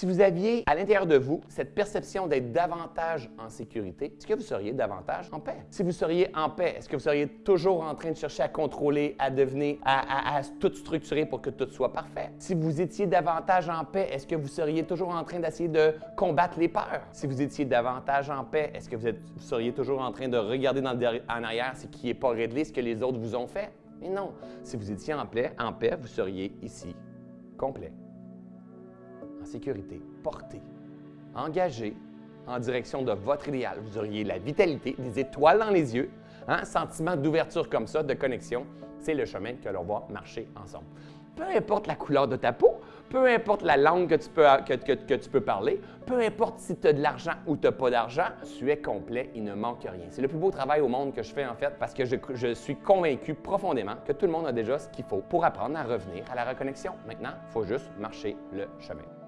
Si vous aviez à l'intérieur de vous cette perception d'être davantage en sécurité, est-ce que vous seriez davantage en paix? Si vous seriez en paix, est-ce que vous seriez toujours en train de chercher à contrôler, à devenir, à, tout structurer pour que tout soit parfait? Si vous étiez davantage en paix, est-ce que vous seriez toujours en train d'essayer de combattre les peurs? Si vous étiez davantage en paix, est-ce que vous, seriez toujours en train de regarder en arrière ce qui n'est pas réglé, ce que les autres vous ont fait? Mais non, si vous étiez en paix, en paix, vous seriez ici, complet, en sécurité, porté, engagé en direction de votre idéal. Vous auriez la vitalité, des étoiles dans les yeux, un hein, sentiment d'ouverture comme ça, de connexion. C'est le chemin que l'on va marcher ensemble peu importe la couleur de ta peau, peu importe la langue que tu peux, que, tu peux parler, peu importe si tu as de l'argent ou tu n'as pas d'argent, tu es complet, il ne manque rien. C'est le plus beau travail au monde que je fais en fait parce que je, je suis convaincu profondément que tout le monde a déjà ce qu'il faut pour apprendre à revenir à la reconnexion. Maintenant, il faut juste marcher le chemin.